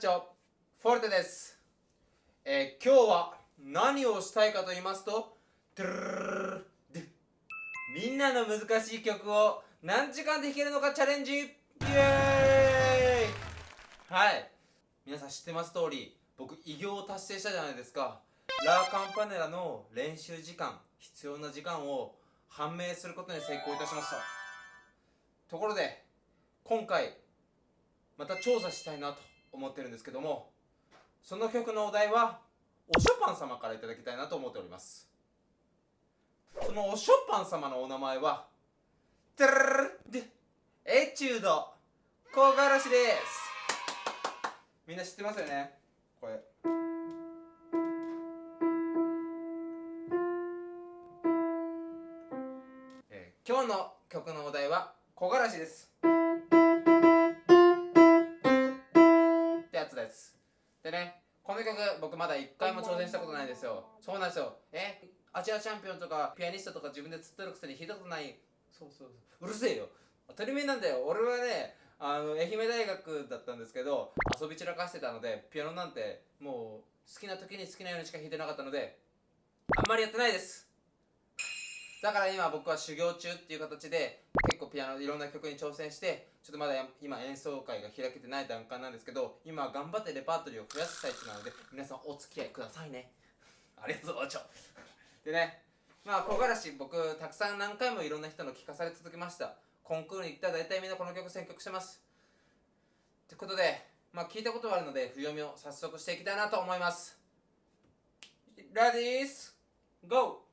チョフォルテです、えー今日は何をしたいかと言いますとみんなの難しい曲を何時間で弾けるのかチャレンジイエーイはい皆さん知ってます通り僕偉業を達成したじゃないですかラーカンパネラの練習時間必要な時間を判明することに成功いたしましたところで今回また調査したいなと思ってるんですけどもその曲のお題はおショパン様からいただきたいなと思っております。そのおショパン様のお名前はテルルエチュード唐辛子ですみんな知ってますよねこれえー今日の曲のお題は木枯らしですでねこの曲僕まだ一回も挑戦したことないですよ。そうなんですよ。え？アジアチャンピオンとかピアニストとか自分で釣ってるくせに弾いたことない。そうそうそう。うるせえよ。当たり前なんだよ。俺はねあの愛媛大学だったんですけど遊び散らかしてたのでピアノなんてもう好きな時に好きなようにしか弾いてなかったのであんまりやってないです。だから今僕は修行中っていう形で結構ピアノいろんな曲に挑戦してちょっとまだ今演奏会が開けてない段階なんですけど今は頑張ってレパートリーを増やす最中なので皆さんお付き合いくださいね。ありがとうちょでねまあ木枯らし僕たくさん何回もいろんな人の聞かされ続けました。コンクールに行ったら大体みんなこの曲選曲してます。ってことでまあ聞いたことはあるので不読みを早速していきたいなと思います。ラディースゴー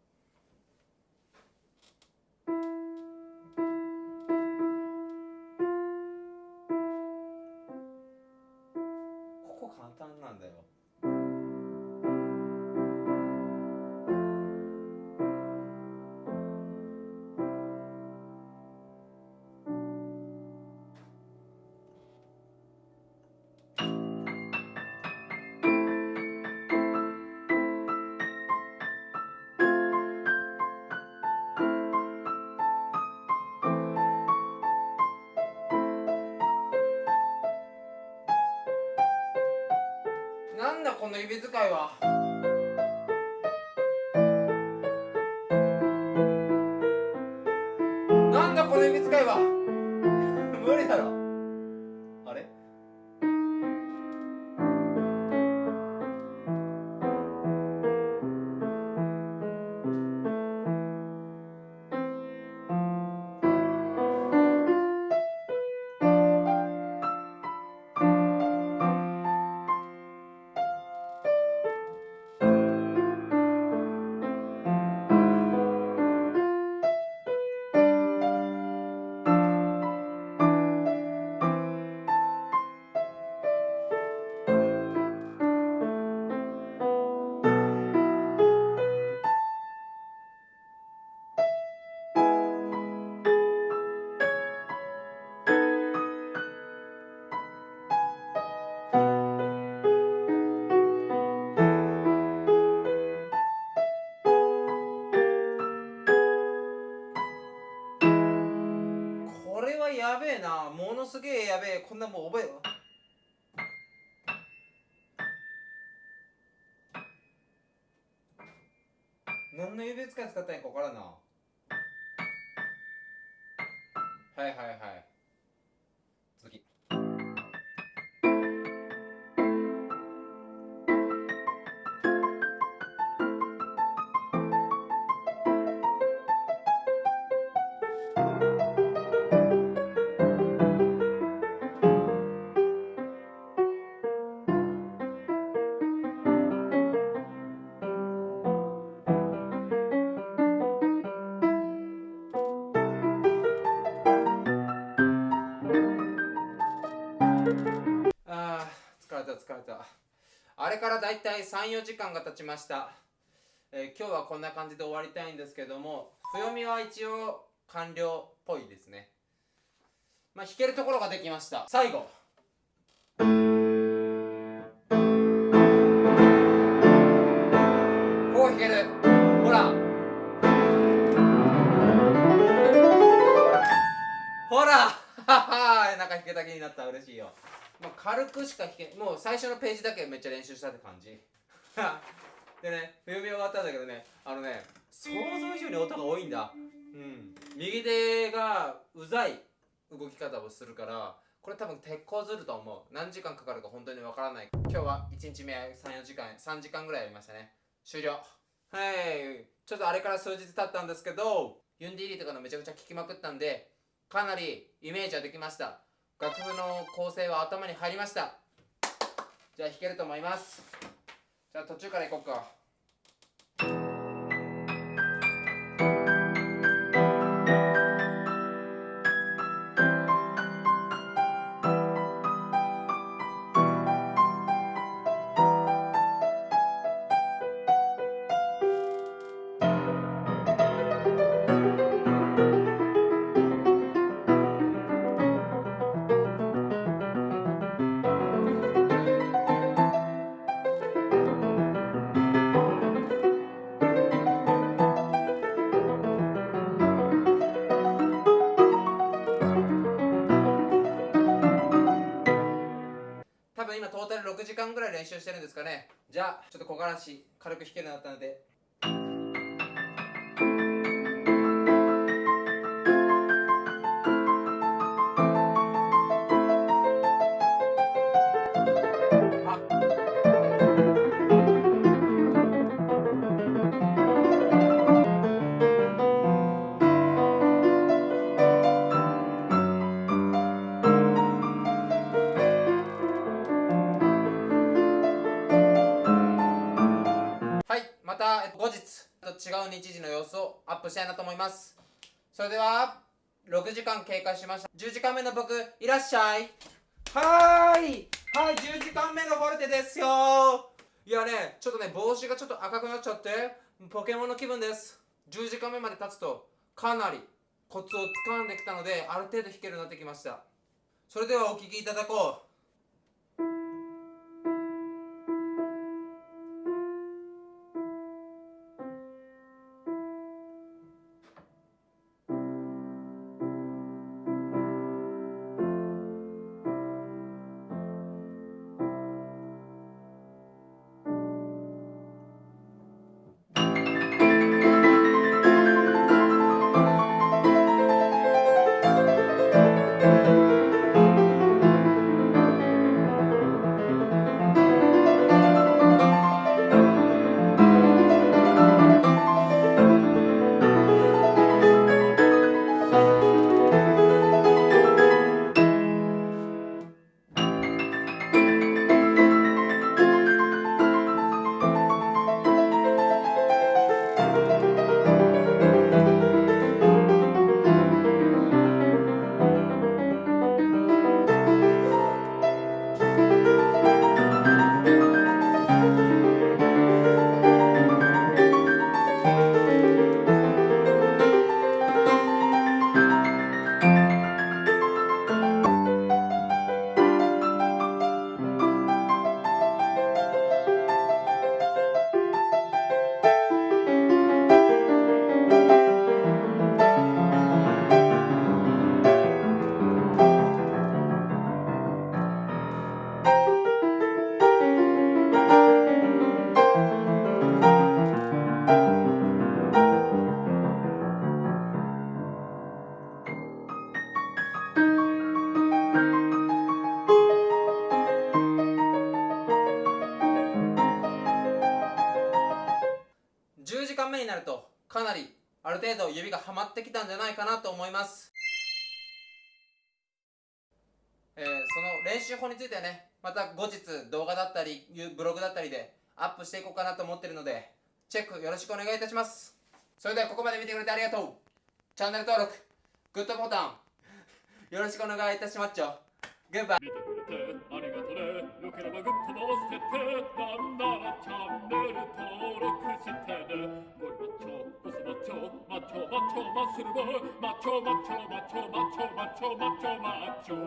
の指使いは。やべえな。ものすげえやべえ。こんなもう覚えよ何の指使い使ったんやか分からんな。はいはいはい。れからだいたい34時間が経ちました、えー今日はこんな感じで終わりたいんですけども暦は一応完了っぽいですね。まあ弾けるところができました。最後。こう弾ける。ほら。ほら。は はなんか弾けた気になった。嬉しいよ。まあ、軽くしか弾けもう最初のページだけめっちゃ練習したって感じ。でね読み終わったんだけどねあのね想像以上に音が多いんだ。うん。右手がうざい動き方をするからこれ多分鉄鋼ずると思う。何時間かかるか本当にわからない。今日は1日目34時間3時間ぐらいやりましたね。終了。はい。ちょっとあれから数日経ったんですけどユンディリーとかのめちゃくちゃ聴きまくったんでかなりイメージはできました。楽譜の構成は頭に入りました。じゃあ弾けると思います。じゃあ途中からいこうか。今トータル6時間ぐらい練習してるんですかね。じゃあちょっと小柄し軽く弾けるようになったので。の様子をアップしたいなと思います。それでは6時間経過しました。10時間目の僕いらっしゃい。はーい。はい10時間目のフォルテですよ。いやねちょっとね帽子がちょっと赤くなっちゃってポケモンの気分です。10時間目まで経つとかなりコツをつかんできたのである程度弾けるようになってきました。それではお聴きいただこう間目になるとかなりある程度指がはまってきたんじゃないかなと思います。えーその練習法についてはねまた後日動画だったりブログだったりでアップしていこうかなと思ってるのでチェックよろしくお願いいたします。それではここまで見てくれてありがとう。チャンネル登録グッドボタンよろしくお願いいたしますちょグッバイ 그러나 흩어졌을 난나라 참내를 더러 크실 테네 뭘 맞춰 무슨 맞춰 맞춰 맞춰 맞추는 걸 맞춰 맞춰 맞춰 맞춰 맞춰 맞춰 맞춰